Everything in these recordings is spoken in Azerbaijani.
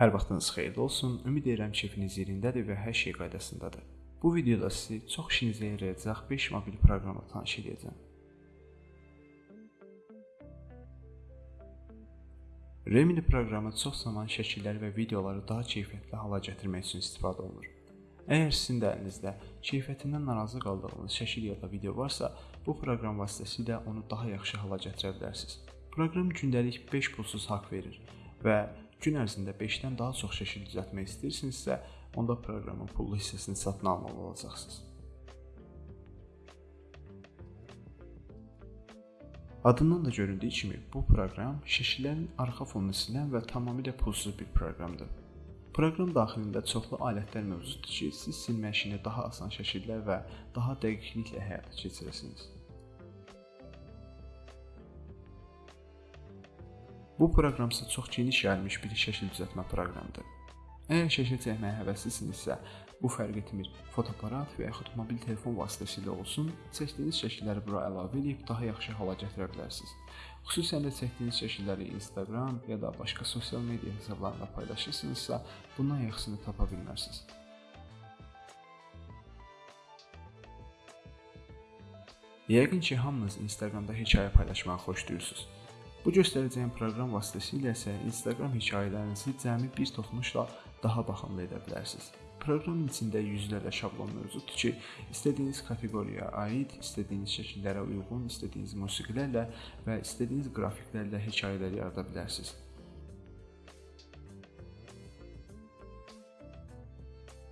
Hər vaxtınız xeyirli olsun. Ümid edirəm keyfiniz yerindədir və hər şey qaydasındadır. Bu videoda sizi çox işinizə yarayacaq 5 mobil proqramla tanış edəcəm. Remini proqramı çox zaman şəkilləri və videoları daha keyfiyyətli hala gətirmək üçün istifadə olunur. Əgər sizin də əlinizdə keyfiyyətindən narazı qaldığınız şəkil ya da video varsa, bu proqram vasitəsilə onu daha yaxşı hala gətirə bilərsiniz. Proqram gündəlik 5 pulsuz haqq verir və gün ərzində 5-dən daha çox şəkil düzəltmək istəyirsinizsə, onda proqramın pullu hissəsini satın almalı olacaqsınız. Adından da göründüyü kimi bu proqram şəkillərin arxa fonunu silən və tamamilə pulsuz bir proqramdır. Proqram daxilində çoxlu alətlər mövcuddur ki, siz silmə işini daha asan şəkillər və daha dəqiqliklə həyata keçirəsiniz. Bu proqram isə çox geniş yayılmış bir şəkil düzəltmə proqramıdır. Əgər şəkil çəkməyə həvəslisinizsə, bu fərq etmir. Fotoaparat və yaxud mobil telefon vasitəsilə olsun, çəkdiyiniz şəkilləri bura əlavə edib daha yaxşı hala gətirə bilərsiniz. Xüsusən də çəkdiyiniz şəkilləri Instagram ya da başqa sosial media hesablarında paylaşırsınızsa, bundan yaxşısını tapa bilmərsiniz. Yəqin ki, hamınız Instagramda hekayə paylaşmağı xoşlayırsınız. Bu göstərəcəyim proqram vasitəsilə isə Instagram hekayələrinizi cəmi bir toxunuşla daha baxımlı edə bilərsiniz. Proqramın içində yüzlərlə şablon mövcuddur ki, istədiyiniz kateqoriyaya aid, istədiyiniz şəkillərə uyğun, istədiyiniz musiqilərlə və istədiyiniz qrafiklərlə hekayələr yarada bilərsiniz.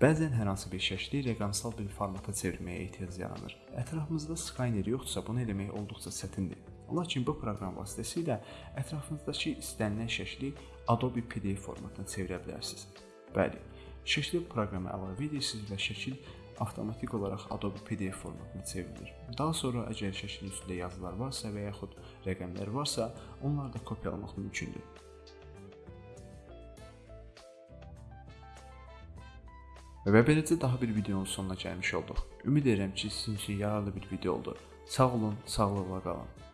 Bəzən hər hansı bir şəkli rəqəmsal bir formata çevirməyə ehtiyac yaranır. Ətrafımızda Skyner yoxdursa, bunu etmək olduqca çətindir. Lakin bu proqram vasitəsilə ətrafınızdakı istənilən şəkli Adobe PDF formatına çevirə bilərsiniz. Bəli, şəkli proqrama əlavə edirsiniz və şəkil avtomatik olaraq Adobe PDF formatına çevrilir. Daha sonra əgər şəklin üstündə yazılar varsa və yaxud rəqəmlər varsa, onları da kopyalamaq mümkündür. Və beləcə daha bir videonun sonuna gəlmiş olduq. Ümid edirəm ki, sizin üçün yararlı bir video oldu. Sağ olun, sağlıqla qalın.